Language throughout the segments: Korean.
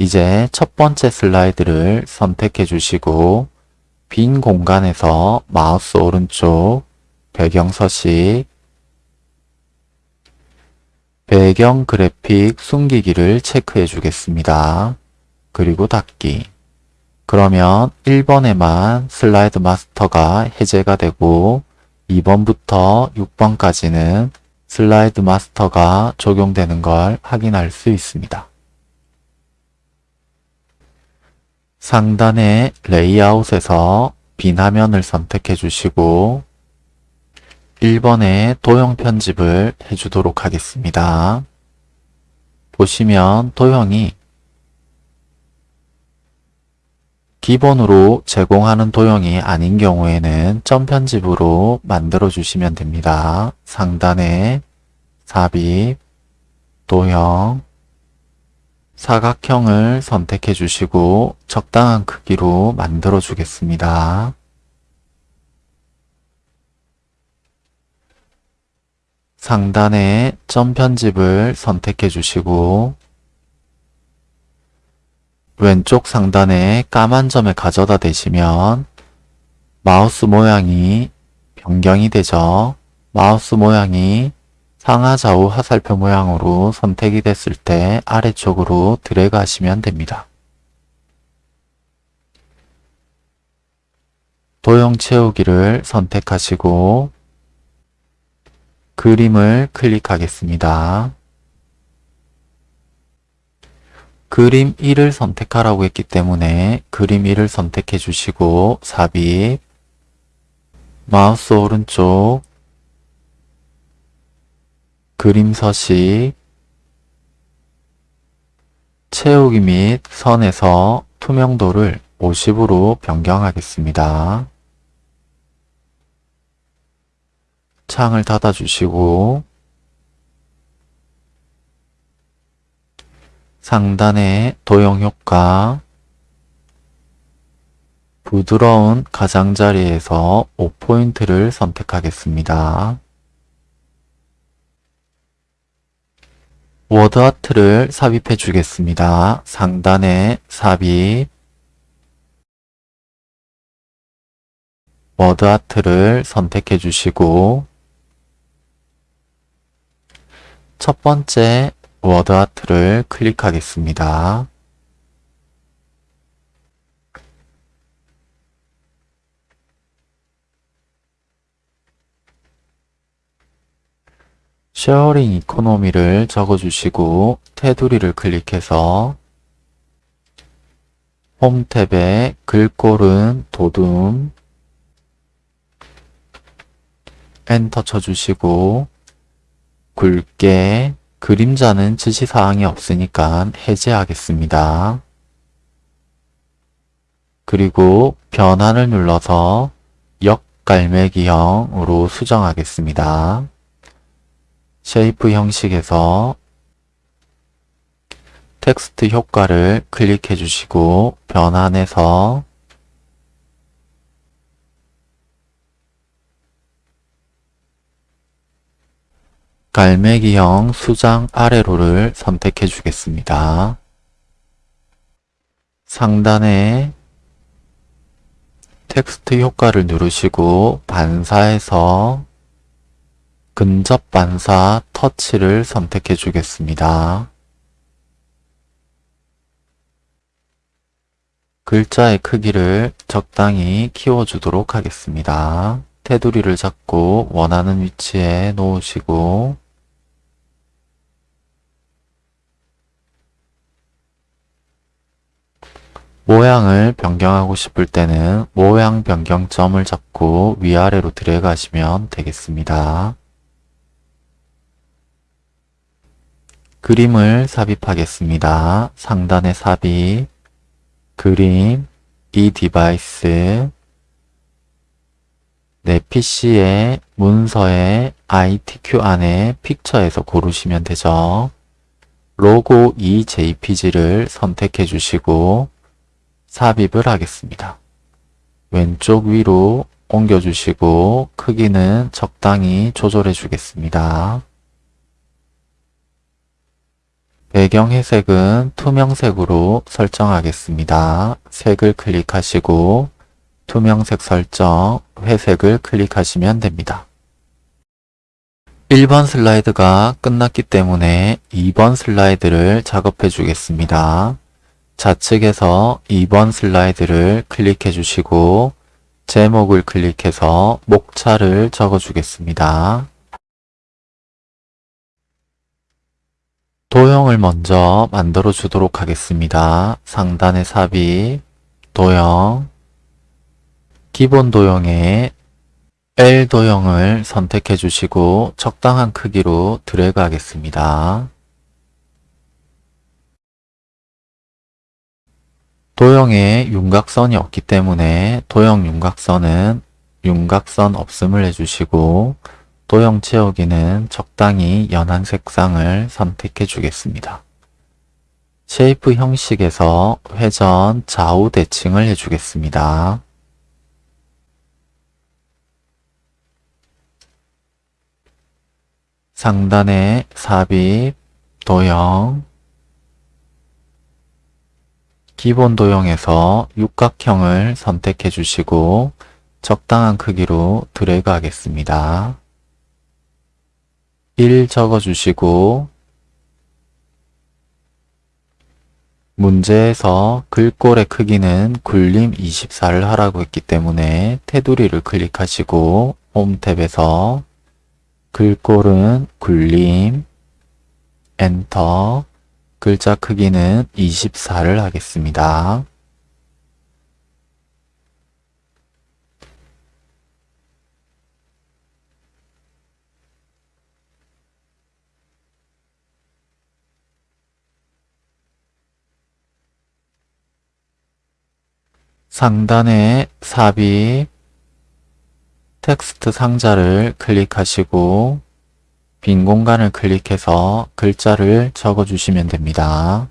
이제 첫 번째 슬라이드를 선택해 주시고 빈 공간에서 마우스 오른쪽 배경 서식 배경 그래픽 숨기기를 체크해 주겠습니다. 그리고 닫기 그러면 1번에만 슬라이드 마스터가 해제가 되고 2번부터 6번까지는 슬라이드 마스터가 적용되는 걸 확인할 수 있습니다. 상단의 레이아웃에서 빈 화면을 선택해 주시고 1번에 도형 편집을 해주도록 하겠습니다. 보시면 도형이 기본으로 제공하는 도형이 아닌 경우에는 점 편집으로 만들어 주시면 됩니다. 상단에 삽입, 도형, 사각형을 선택해 주시고 적당한 크기로 만들어 주겠습니다. 상단에 점 편집을 선택해 주시고 왼쪽 상단에 까만 점에 가져다 대시면 마우스 모양이 변경이 되죠. 마우스 모양이 상하 좌우 화살표 모양으로 선택이 됐을 때 아래쪽으로 드래그 하시면 됩니다. 도형 채우기를 선택하시고 그림을 클릭하겠습니다. 그림 1을 선택하라고 했기 때문에 그림 1을 선택해 주시고 삽입 마우스 오른쪽 그림 서식 채우기 및 선에서 투명도를 50으로 변경하겠습니다. 창을 닫아주시고 상단의 도형 효과 부드러운 가장자리에서 5포인트를 선택하겠습니다. 워드아트를 삽입해 주겠습니다. 상단에 삽입 워드아트를 선택해 주시고 첫 번째 워드 아트를 클릭하겠습니다. sharing economy를 적어주시고 테두리를 클릭해서 홈 탭에 글꼴은 돋움 엔터 쳐주시고 굵게 그림자는 지시사항이 없으니까 해제하겠습니다. 그리고 변환을 눌러서 역갈매기형으로 수정하겠습니다. shape 형식에서 텍스트 효과를 클릭해 주시고 변환해서 갈매기형 수장 아래로를 선택해 주겠습니다. 상단에 텍스트 효과를 누르시고 반사해서 근접 반사 터치를 선택해 주겠습니다. 글자의 크기를 적당히 키워주도록 하겠습니다. 테두리를 잡고 원하는 위치에 놓으시고 모양을 변경하고 싶을 때는 모양 변경점을 잡고 위아래로 드래그 하시면 되겠습니다. 그림을 삽입하겠습니다. 상단에 삽입, 그림, 이 device, 내 PC의 문서의 ITQ 안에 picture에서 고르시면 되죠. 로고 EJPG를 선택해 주시고 삽입을 하겠습니다. 왼쪽 위로 옮겨주시고 크기는 적당히 조절해 주겠습니다. 배경 회색은 투명색으로 설정하겠습니다. 색을 클릭하시고 투명색 설정, 회색을 클릭하시면 됩니다. 1번 슬라이드가 끝났기 때문에 2번 슬라이드를 작업해 주겠습니다. 좌측에서 2번 슬라이드를 클릭해 주시고 제목을 클릭해서 목차를 적어 주겠습니다. 도형을 먼저 만들어 주도록 하겠습니다. 상단의 삽입, 도형, 기본 도형에 L 도형을 선택해 주시고 적당한 크기로 드래그 하겠습니다. 도형에 윤곽선이 없기 때문에 도형 윤곽선은 윤곽선 없음을 해주시고 도형 채우기는 적당히 연한 색상을 선택해 주겠습니다. shape 형식에서 회전 좌우 대칭을 해주겠습니다. 상단에 삽입, 도형, 기본 도형에서 육각형을 선택해 주시고 적당한 크기로 드래그 하겠습니다. 1 적어 주시고 문제에서 글꼴의 크기는 굴림 24를 하라고 했기 때문에 테두리를 클릭하시고 홈 탭에서 글꼴은 굴림 엔터 글자 크기는 24를 하겠습니다. 상단에 삽입 텍스트 상자를 클릭하시고 빈 공간을 클릭해서 글자를 적어주시면 됩니다.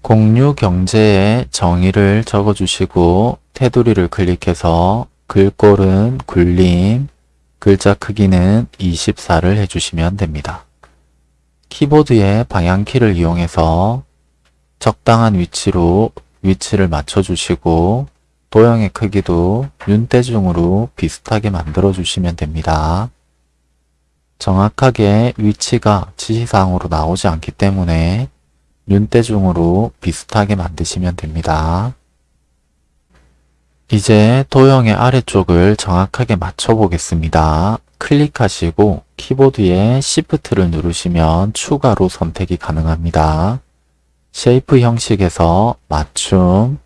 공유 경제의 정의를 적어주시고 테두리를 클릭해서 글꼴은 굴림, 글자 크기는 24를 해주시면 됩니다. 키보드의 방향키를 이용해서 적당한 위치로 위치를 맞춰주시고 도형의 크기도 윤대중으로 비슷하게 만들어 주시면 됩니다. 정확하게 위치가 지시사항으로 나오지 않기 때문에 윤대중으로 비슷하게 만드시면 됩니다. 이제 도형의 아래쪽을 정확하게 맞춰 보겠습니다. 클릭하시고 키보드에 Shift를 누르시면 추가로 선택이 가능합니다. shape 형식에서 맞춤,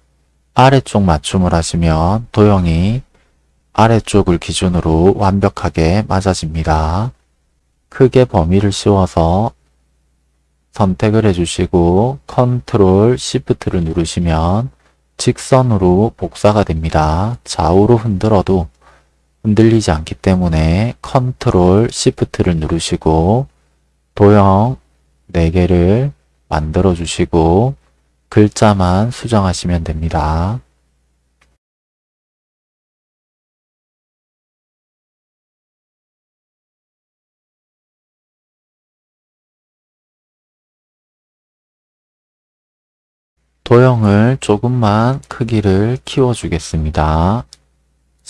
아래쪽 맞춤을 하시면 도형이 아래쪽을 기준으로 완벽하게 맞아집니다. 크게 범위를 씌워서 선택을 해주시고 컨트롤 시프트를 누르시면 직선으로 복사가 됩니다. 좌우로 흔들어도 흔들리지 않기 때문에 컨트롤 시프트를 누르시고 도형 4개를 만들어 주시고 글자만 수정하시면 됩니다. 도형을 조금만 크기를 키워주겠습니다.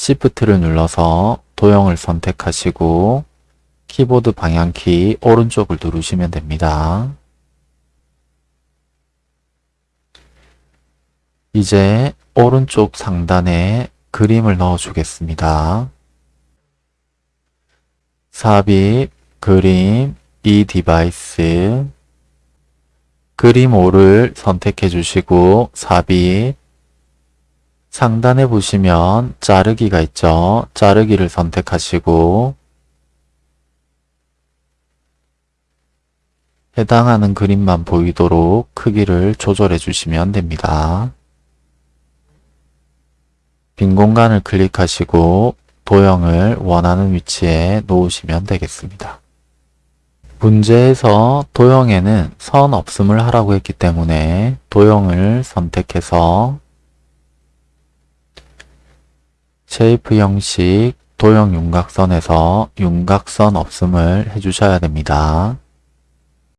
Shift를 눌러서 도형을 선택하시고 키보드 방향키 오른쪽을 누르시면 됩니다. 이제 오른쪽 상단에 그림을 넣어 주겠습니다. 삽입, 그림, 이 device 그림 5를 선택해 주시고 삽입 상단에 보시면 자르기가 있죠. 자르기를 선택하시고 해당하는 그림만 보이도록 크기를 조절해 주시면 됩니다. 빈 공간을 클릭하시고 도형을 원하는 위치에 놓으시면 되겠습니다. 문제에서 도형에는 선 없음을 하라고 했기 때문에 도형을 선택해서 shape 형식 도형 윤곽선에서 윤곽선 없음을 해주셔야 됩니다.